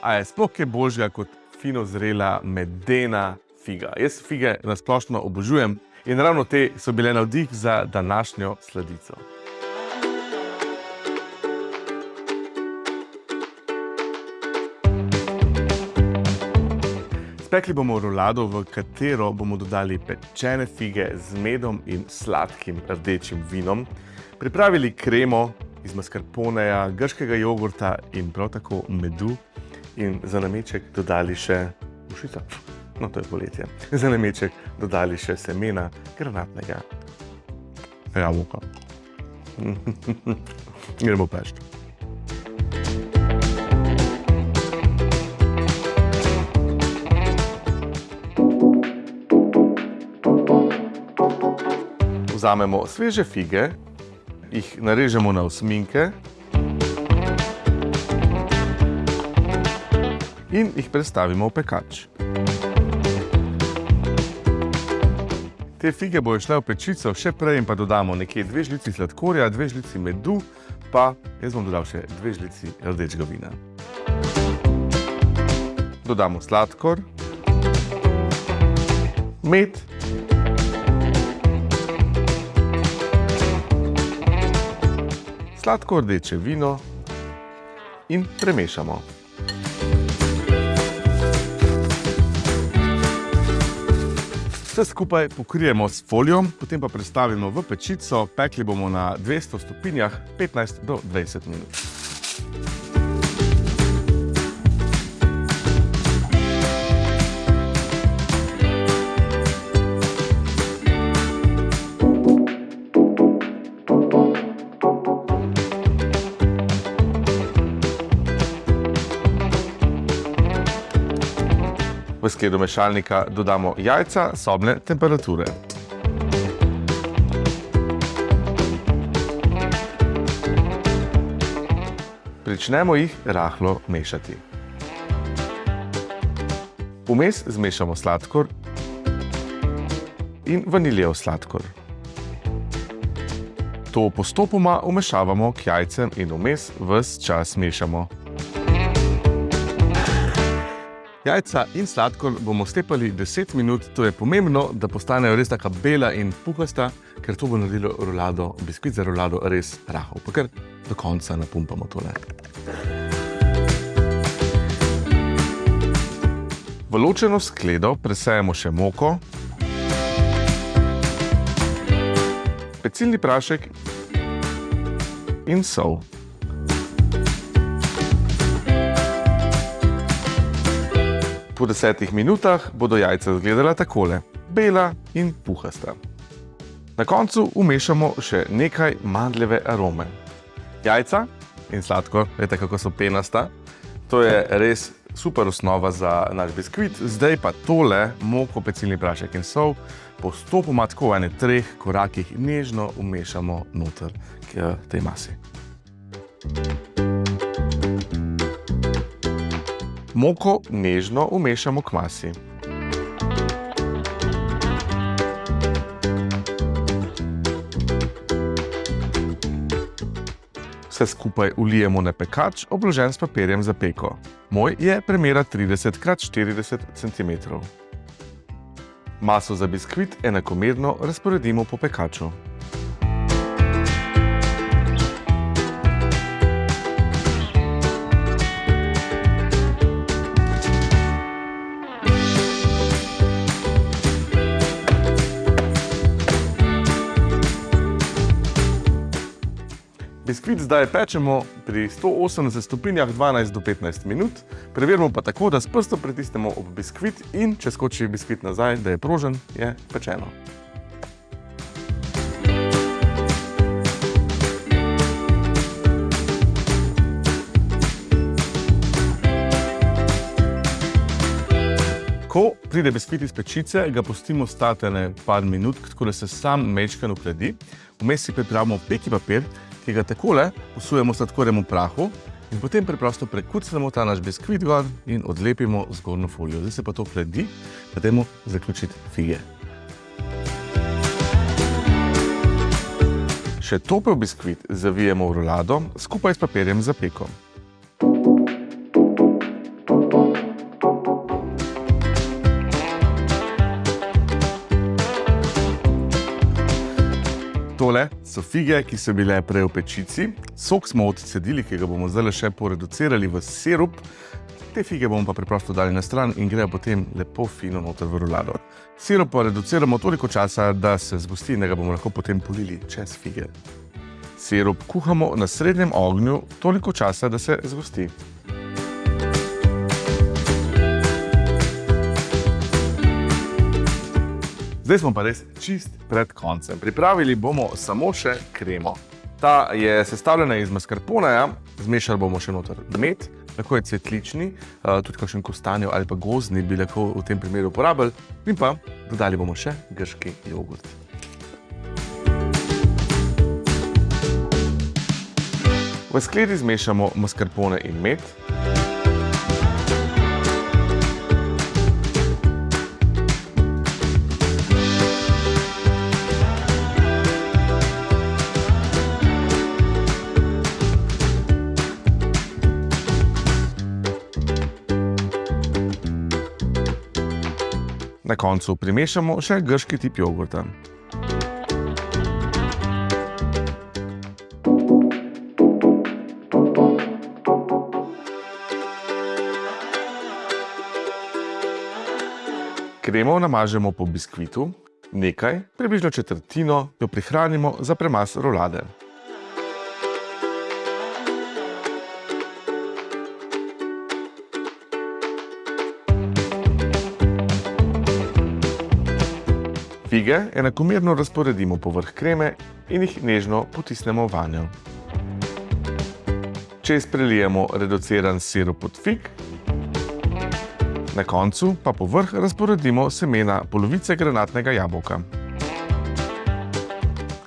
A je sploh kaj božja kot fino zrela medena figa? Jaz fige nasplošno obožujem in ravno te so bile navdih za današnjo sladico. Spekli bomo rolado, v katero bomo dodali pečene fige z medom in sladkim rdečim vinom, pripravili kremo iz mascarponeja, grškega jogurta in prav tako medu in za nameček dodali še mušica. No, to je poletje. Za nameček dodali še semena granatnega jabolka. Gremo pešt. Vzamemo sveže fige, jih narežemo na osminke in jih prestavimo v pekač. Te fige bojo šle v pečico, še prej in pa dodamo nekje dve žlici sladkorja, dve žlici medu, pa jaz bom dodal še dve žlici rdečega vina. Dodamo sladkor, med, sladko rdeče vino in premešamo. Vse skupaj pokrijemo s folijo, potem pa prestavimo v pečico, pekli bomo na 200 stopinjah 15 do 20 minut. V skledo mešalnika dodamo jajca sobne temperature. Pričnemo jih rahlo mešati. Vmes zmešamo sladkor in vaniljev sladkor. To postopoma vmešavamo k jajcem in vmes ves čas mešamo. Jajca in sladkor bomo stepali 10 minut, to je pomembno, da postanejo res taka bela in puhasta, ker to bo naredilo rolado, biskvit za rolado res rahel. Pa kar do konca napumpamo tole. V ločeno skledo presejemo še moko, pecilni prašek in sol. Po desetih minutah bodo jajca izgledala takole, bela in puhasta. Na koncu vmešamo še nekaj mandljeve arome. Jajca in sladkor, veste kako so penasta, to je res super osnova za naš biskvit. Zdaj pa tole, moko, pecilni prašek in sol, postopoma tako v ene treh korakih nežno vmešamo noter k tej masi. Moko nežno vmešamo k masi. Vse skupaj vlijemo na pekač, obložen s papirjem za peko. Moj je premera 30 x 40 cm. Maso za biskvit enakomerno razporedimo po pekaču. Biskvit zdaj pečemo pri 180 stopinjah 12 do 15 minut. Preverimo pa tako, da s prstom pritisnemo ob biskvit in če skoči biskvit nazaj, da je prožen, je pečeno. Ko pride biskvit iz pečice, ga pustimo stati ene par minut, tako da se sam mečkan uhledi. Vmes si pripravimo peki papir, ki ga takole posujemo sladkorjem v prahu in potem preprosto prekucnemo ta naš biskvit gor in odlepimo zgornjo folijo. Zdaj se pa to hledi, pa dajmo zaključiti fige. Še topel biskvit zavijemo v rolado skupaj s papirjem za peko. Tole so fige, ki so bile prej v pečici. Sok smo odcedili, ki ga bomo zdaj še poreducirali v sirup. Te fige bomo pa preprosto dali na stran in grejo potem lepo fino noter v rolado. Sirup pa reduciramo toliko časa, da se zgosti in da ga bomo lahko potem polili čez fige. Sirup kuhamo na srednjem ognju toliko časa, da se zgosti. Zdaj smo pa res čist pred koncem. Pripravili bomo samo še kremo. Ta je sestavljena iz mascarponeja, zmešali bomo še noter med, lahko je cvetlični, eh, tudi kakšen kostanjev ali pa gozdni bi lahko v tem primeru uporabili, in pa dodali bomo še grški jogurt. V skledi zmešamo mascarpone in med. Na koncu primešamo še grški tip jogurta. Kremo namažemo po biskvitu, nekaj, približno četrtino, jo prihranimo za premaz rolade. Fige enakomerno razporedimo povrh kreme in jih nežno potisnemo vanjo. Čez prelijemo reduciran sirup od fig, na koncu pa povrh razporedimo semena polovice granatnega jabolka.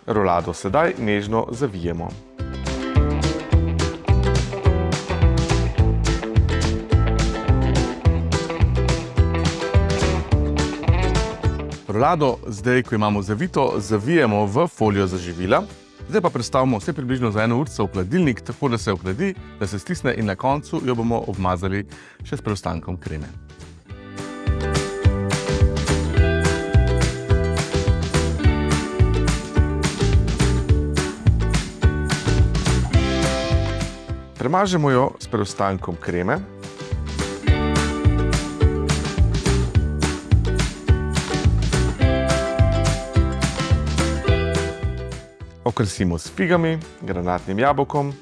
Rolado sedaj nežno zavijemo. Rolado zdaj, ko imamo zavito, zavijemo v folijo za živila. Zdaj pa predstavimo vse približno za eno urco v hladilnik, tako da se ohladi, da se stisne in na koncu jo bomo obmazali še s preostankom kreme. Premažemo jo s preostankom kreme. Okrasimo s figami, granatnim jabolkom.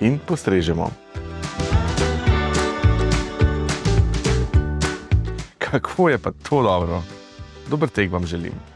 In postrežemo. Kako je pa to dobro. Dober tek vam želim.